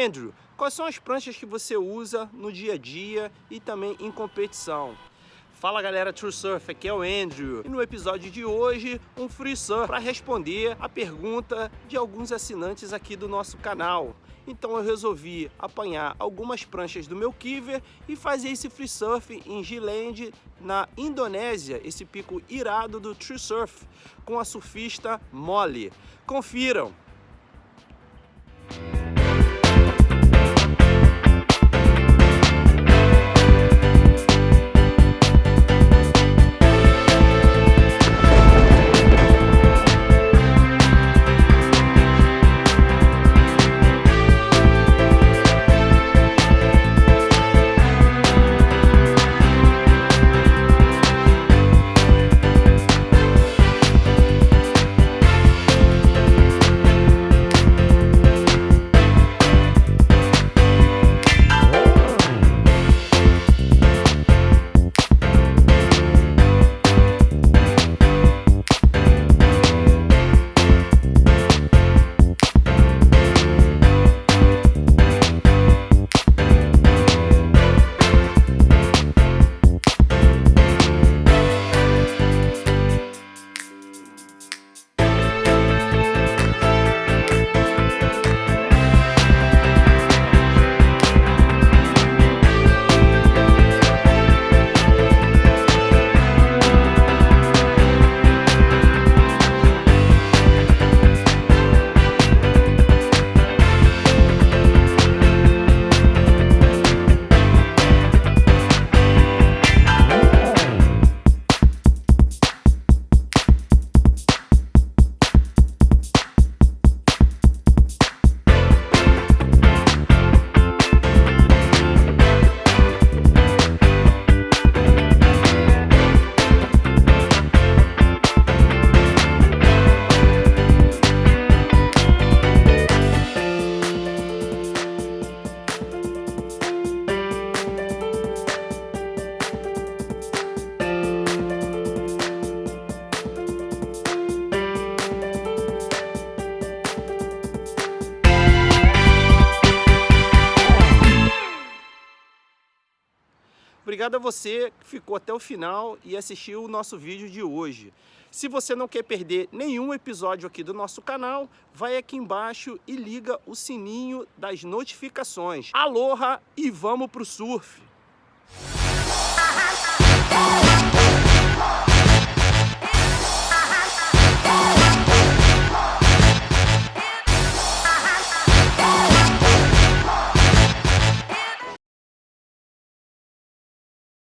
Andrew, quais são as pranchas que você usa no dia a dia e também em competição? Fala galera True Surf, aqui é o Andrew e no episódio de hoje um free surf para responder a pergunta de alguns assinantes aqui do nosso canal. Então eu resolvi apanhar algumas pranchas do meu Kiver e fazer esse free surf em Giland, na Indonésia, esse pico irado do True Surf, com a surfista Molly. Confiram! Obrigado a você que ficou até o final e assistiu o nosso vídeo de hoje. Se você não quer perder nenhum episódio aqui do nosso canal, vai aqui embaixo e liga o sininho das notificações. Aloha e vamos pro surf!